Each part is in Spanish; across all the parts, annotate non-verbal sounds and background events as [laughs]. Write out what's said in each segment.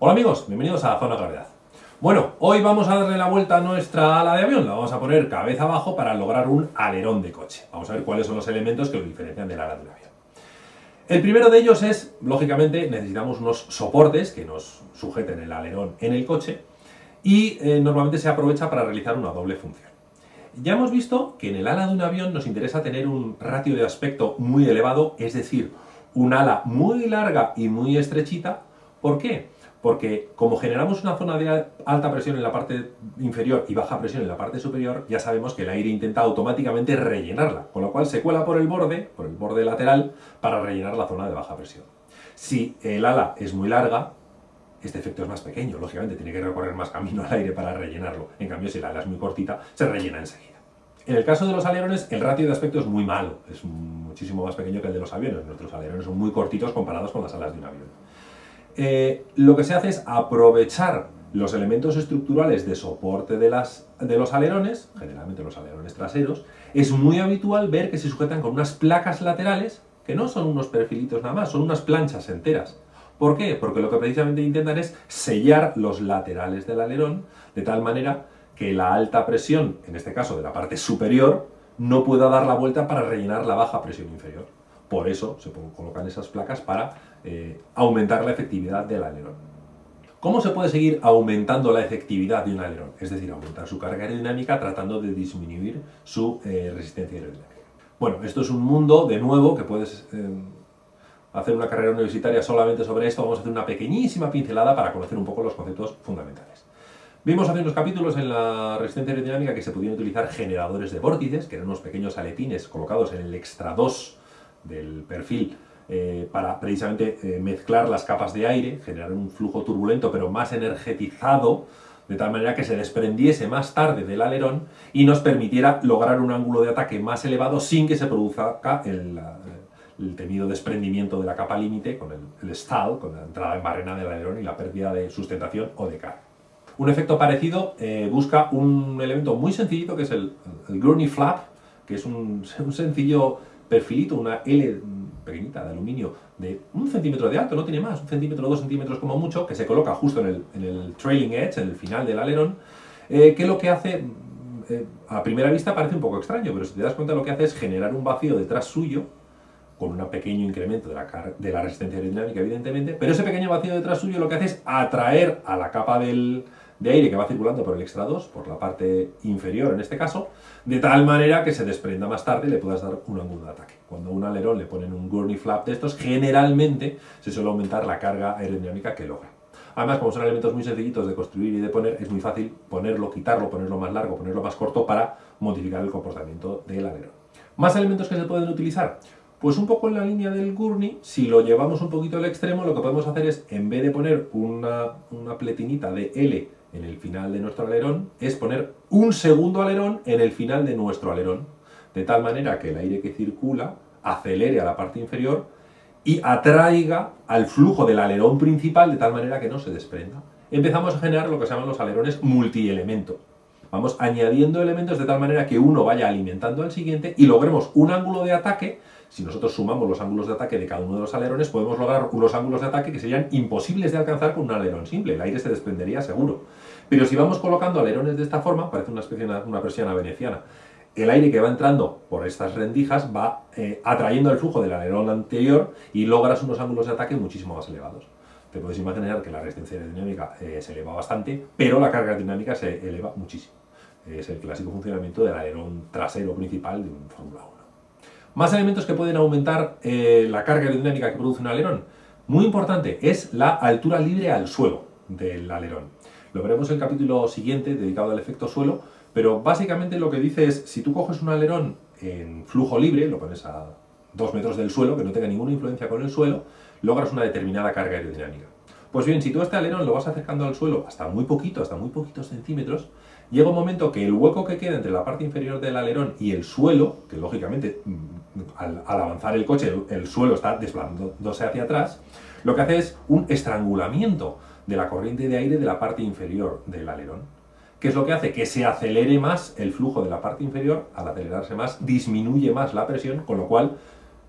Hola amigos, bienvenidos a Zona Gravedad. Bueno, hoy vamos a darle la vuelta a nuestra ala de avión, la vamos a poner cabeza abajo para lograr un alerón de coche. Vamos a ver cuáles son los elementos que lo diferencian del ala de un avión. El primero de ellos es, lógicamente, necesitamos unos soportes que nos sujeten el alerón en el coche y eh, normalmente se aprovecha para realizar una doble función. Ya hemos visto que en el ala de un avión nos interesa tener un ratio de aspecto muy elevado, es decir, un ala muy larga y muy estrechita. ¿Por qué? Porque como generamos una zona de alta presión en la parte inferior y baja presión en la parte superior, ya sabemos que el aire intenta automáticamente rellenarla, con lo cual se cuela por el borde, por el borde lateral, para rellenar la zona de baja presión. Si el ala es muy larga, este efecto es más pequeño, lógicamente tiene que recorrer más camino al aire para rellenarlo. En cambio, si el ala es muy cortita, se rellena enseguida. En el caso de los alerones, el ratio de aspecto es muy malo, es muchísimo más pequeño que el de los aviones. Nuestros alerones son muy cortitos comparados con las alas de un avión. Eh, lo que se hace es aprovechar los elementos estructurales de soporte de, las, de los alerones, generalmente los alerones traseros, es muy habitual ver que se sujetan con unas placas laterales, que no son unos perfilitos nada más, son unas planchas enteras. ¿Por qué? Porque lo que precisamente intentan es sellar los laterales del alerón, de tal manera que la alta presión, en este caso de la parte superior, no pueda dar la vuelta para rellenar la baja presión inferior. Por eso se colocan esas placas para eh, aumentar la efectividad del alerón. ¿Cómo se puede seguir aumentando la efectividad de un alerón? Es decir, aumentar su carga aerodinámica tratando de disminuir su eh, resistencia aerodinámica. Bueno, esto es un mundo, de nuevo, que puedes eh, hacer una carrera universitaria solamente sobre esto. Vamos a hacer una pequeñísima pincelada para conocer un poco los conceptos fundamentales. Vimos hace unos capítulos en la resistencia aerodinámica que se podían utilizar generadores de vórtices, que eran unos pequeños aletines colocados en el extra 2 del perfil eh, para precisamente eh, mezclar las capas de aire, generar un flujo turbulento pero más energetizado, de tal manera que se desprendiese más tarde del alerón y nos permitiera lograr un ángulo de ataque más elevado sin que se produzca el, temido desprendimiento de la capa límite con el, stall, con la entrada en barrena del alerón y la pérdida de sustentación o de carga. Un efecto parecido eh, busca un elemento muy sencillito que es el, el Flap, que es un [laughs] sencillo perfilito, una L pequeñita de aluminio de un centímetro de alto, no tiene más, un centímetro o dos centímetros como mucho, que se coloca justo en el, trailing edge, en el final del alerón, eh, que lo que hace, eh, a primera vista parece un poco extraño, pero si te das cuenta lo que hace es generar un vacío detrás suyo, con un pequeño incremento de la, de la resistencia aerodinámica, evidentemente, pero ese pequeño vacío detrás suyo lo que hace es atraer a la capa del, de aire que va circulando por el extra 2, por la parte inferior en este caso, de tal manera que se desprenda más tarde y le puedas dar un ángulo de ataque. Cuando un alerón le ponen un gurney flap de estos, generalmente se suele aumentar la carga aerodinámica que logra. Además, como son elementos muy sencillitos de construir y de poner, es muy fácil ponerlo, quitarlo, ponerlo más largo, ponerlo más corto para modificar el comportamiento del alerón. ¿Más elementos que se pueden utilizar? Pues un poco en la línea del gurney, si lo llevamos un poquito al extremo, lo que podemos hacer es, en vez de poner una, una pletinita de L en el final de nuestro alerón es poner un segundo alerón en el final de nuestro alerón, de tal manera que el aire que circula acelere a la parte inferior y atraiga al flujo del alerón principal de tal manera que no se desprenda. Empezamos a generar lo que se llaman los alerones multielemento. Vamos añadiendo elementos de tal manera que uno vaya alimentando al siguiente y logremos un ángulo de ataque si nosotros sumamos los ángulos de ataque de cada uno de los alerones, podemos lograr unos ángulos de ataque que serían imposibles de alcanzar con un alerón simple. El aire se desprendería seguro. Pero si vamos colocando alerones de esta forma, parece una especie de una persiana veneciana, el aire que va entrando por estas rendijas va eh, atrayendo el flujo del alerón anterior y logras unos ángulos de ataque muchísimo más elevados. Te puedes imaginar que la resistencia aerodinámica eh, se eleva bastante, pero la carga dinámica se eleva muchísimo. Es el clásico funcionamiento del alerón trasero principal de un Fórmula 1. Más elementos que pueden aumentar eh, la carga aerodinámica que produce un alerón. Muy importante, es la altura libre al suelo del alerón. Lo veremos en el capítulo siguiente, dedicado al efecto suelo, pero básicamente lo que dice es, si tú coges un alerón en flujo libre, lo pones a 2 metros del suelo, que no tenga ninguna influencia con el suelo, logras una determinada carga aerodinámica. Pues bien, si tú este alerón lo vas acercando al suelo hasta muy poquito, hasta muy poquitos centímetros, llega un momento que el hueco que queda entre la parte inferior del alerón y el suelo, que lógicamente mm, al, avanzar el coche el, suelo está desplazándose hacia atrás, lo que hace es un estrangulamiento de la corriente de aire de la parte inferior del alerón. ¿Qué es lo que hace? Que se acelere más el flujo de la parte inferior, al acelerarse más disminuye más la presión, con lo cual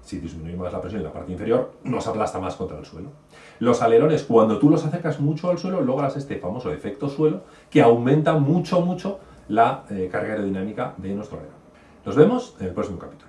Si disminuimos la presión en la parte inferior, nos aplasta más contra el suelo. Los alerones, cuando tú los acercas mucho al suelo, logras este famoso efecto suelo que aumenta mucho, mucho la eh, carga aerodinámica de nuestro alerón. Nos vemos en el próximo capítulo.